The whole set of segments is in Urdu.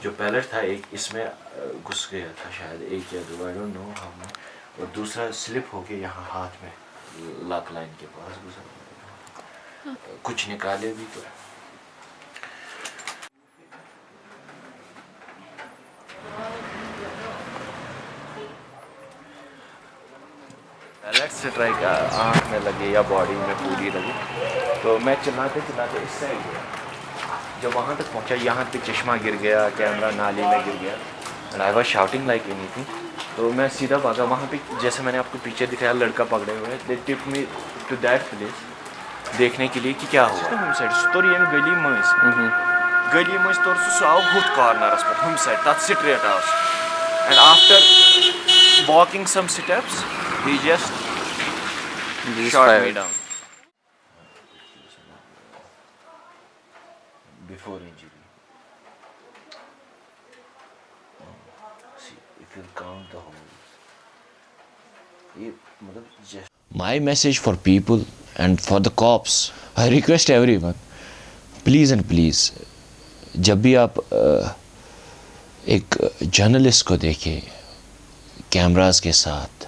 جو پیلٹ تھا، ایک اس میں گھس گیا تھا شاید، ایک یا دو آئی ڈونٹ نو ہم نے اور دوسرا سلپ ہو کے یہاں ہاتھ میں لاک لائن کے پاس گزر کچھ نکالے بھی تو۔ سے اسٹرائک آنکھ میں لگے یا باڈی میں پوری لگی تو میں چلاتے چلاتے اس سے گیا۔ جب وہاں تک پہنچا یہاں پہ چشمہ گر گیا کیمرہ نالی میں گر گیا آئی واز شاؤٹنگ لائک اینی تھنگ تو میں سیدھا بھاگا وہاں پہ جیسے میں نے آپ کو پیچھے دکھایا لڑکا پکڑے ہوئے they took me to that place دیکھنے کے لیے کہ کیا ہوا۔ ہم سائڈ سہ تور یم گلی مز گلی مز تور سہ سہ آو ہوت کارنرس پہ ہم سائڈ تت سٹریٹ آو سہ and after walking some steps he just down. Before injury. See, if you count the holes, my message for people and for the cops, I request everyone, please and please, جب بھی آپ ایک جرنلسٹ کو دیکھیں کیمراز کے ساتھ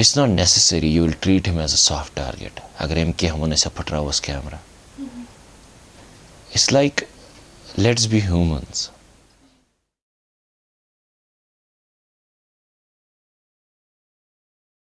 it's not necessary you will treat them as a soft target اگر ایم کے ہمن سے پھٹراوس camera it's like let's be humans